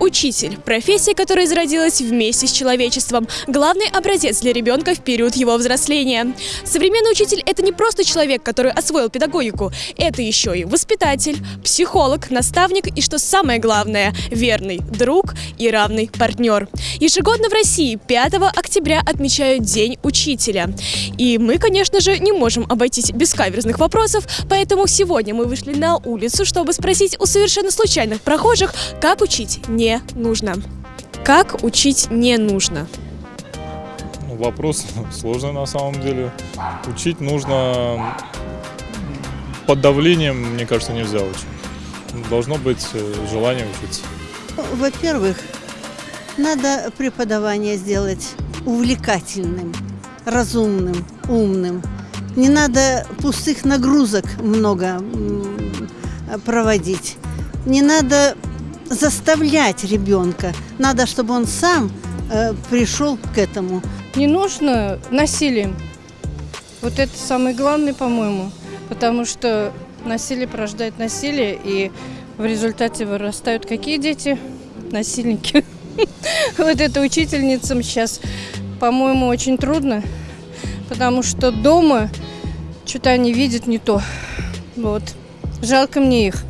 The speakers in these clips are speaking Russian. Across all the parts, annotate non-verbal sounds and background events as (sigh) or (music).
Учитель – профессия, которая зародилась вместе с человечеством. Главный образец для ребенка в период его взросления. Современный учитель – это не просто человек, который освоил педагогику. Это еще и воспитатель, психолог, наставник и, что самое главное, верный друг и равный партнер. Ежегодно в России 5 октября отмечают День учителя. И мы, конечно же, не можем обойтись без каверзных вопросов, поэтому сегодня мы вышли на улицу, чтобы спросить у совершенно случайных прохожих, как учить не нужно. Как учить не нужно? Ну, Вопрос (laughs) сложный на самом деле. Учить нужно под давлением, мне кажется, нельзя учить. Должно быть э, желание учиться. Во-первых, надо преподавание сделать увлекательным, разумным, умным. Не надо пустых нагрузок много проводить. Не надо заставлять ребенка. Надо, чтобы он сам э, пришел к этому. Не нужно насилием. Вот это самое главное, по-моему. Потому что насилие порождает насилие, и в результате вырастают какие дети? Насильники. (laughs) Вот это учительницам сейчас, по-моему, очень трудно, потому что дома что-то они видят не то. Вот. Жалко мне их.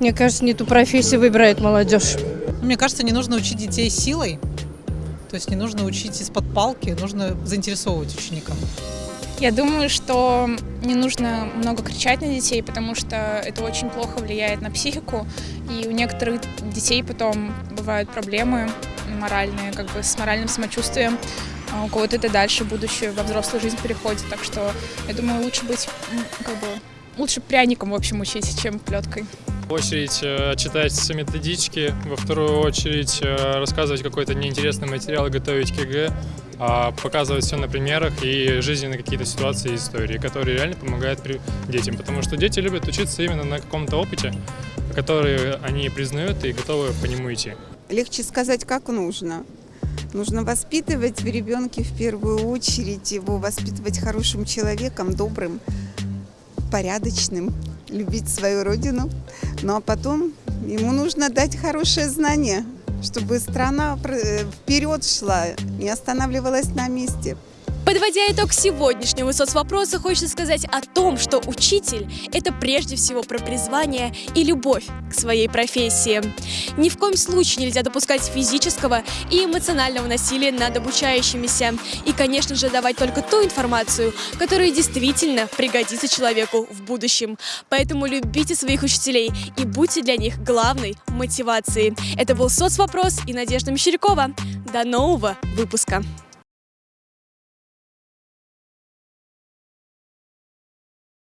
Мне кажется, не ту профессию выбирает молодежь. Мне кажется, не нужно учить детей силой. То есть не нужно учить из-под палки, нужно заинтересовывать ученика. Я думаю, что не нужно много кричать на детей, потому что это очень плохо влияет на психику. И у некоторых детей потом бывают проблемы моральные, как бы с моральным самочувствием. А у кого-то это дальше будущее во взрослую жизнь переходит. Так что я думаю, лучше быть как бы лучше пряником, в общем, учить, чем плеткой. В очередь э, читать все методички, во вторую очередь э, рассказывать какой-то неинтересный материал готовить к ЕГЭ, а показывать все на примерах и жизненные какие-то ситуации и истории, которые реально помогают детям. Потому что дети любят учиться именно на каком-то опыте, который они признают и готовы по нему идти. Легче сказать, как нужно. Нужно воспитывать в ребенке в первую очередь, его воспитывать хорошим человеком, добрым, порядочным, любить свою родину. Ну а потом ему нужно дать хорошее знание, чтобы страна э, вперед шла, не останавливалась на месте. Подводя итог сегодняшнего соцвопроса, хочется сказать о том, что учитель – это прежде всего про призвание и любовь к своей профессии. Ни в коем случае нельзя допускать физического и эмоционального насилия над обучающимися. И, конечно же, давать только ту информацию, которая действительно пригодится человеку в будущем. Поэтому любите своих учителей и будьте для них главной мотивацией. Это был соцвопрос и Надежда Мещерякова. До нового выпуска!